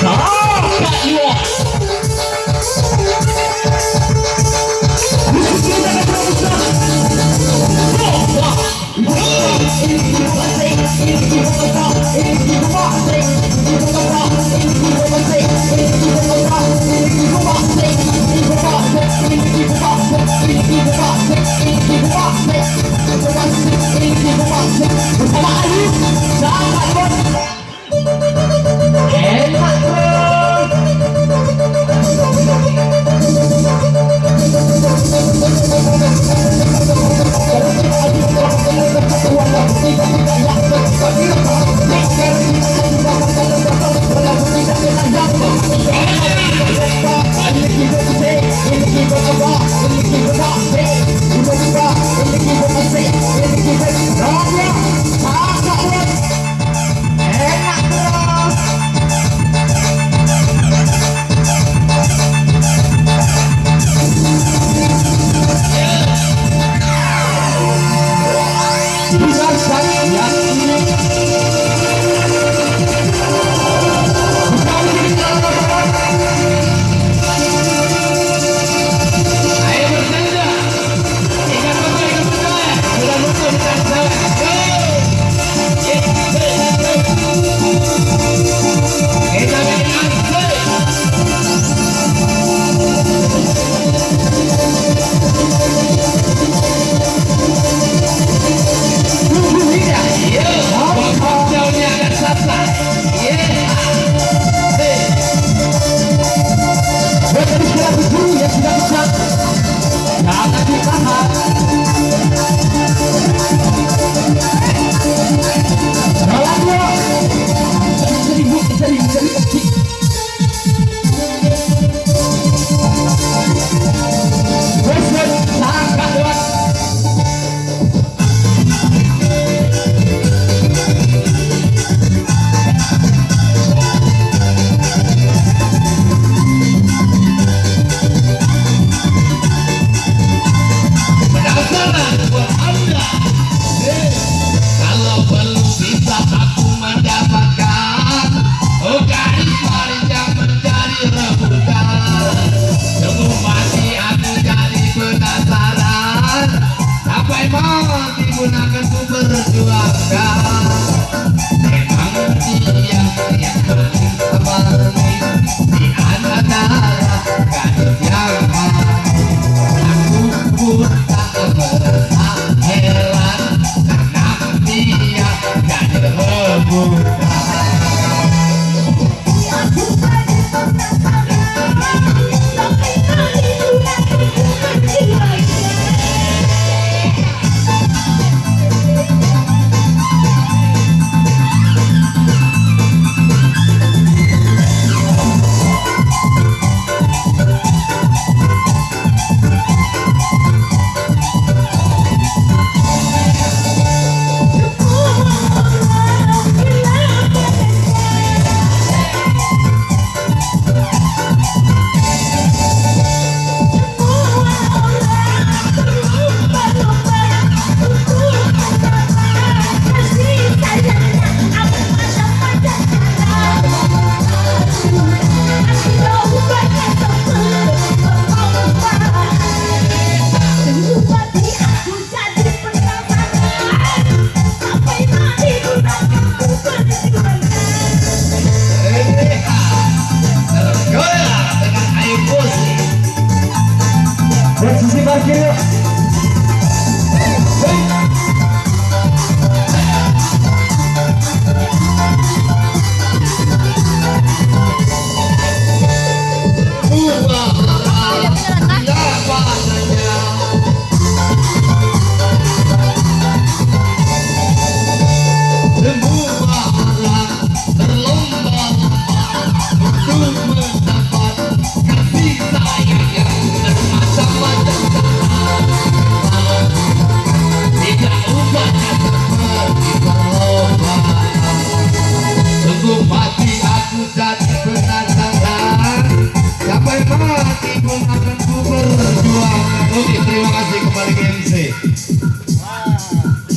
Come on. Jadi, jadi. pun akan ku berjuangkan Memang dia yang paling Di antara Oke terima kasih kembali ke MC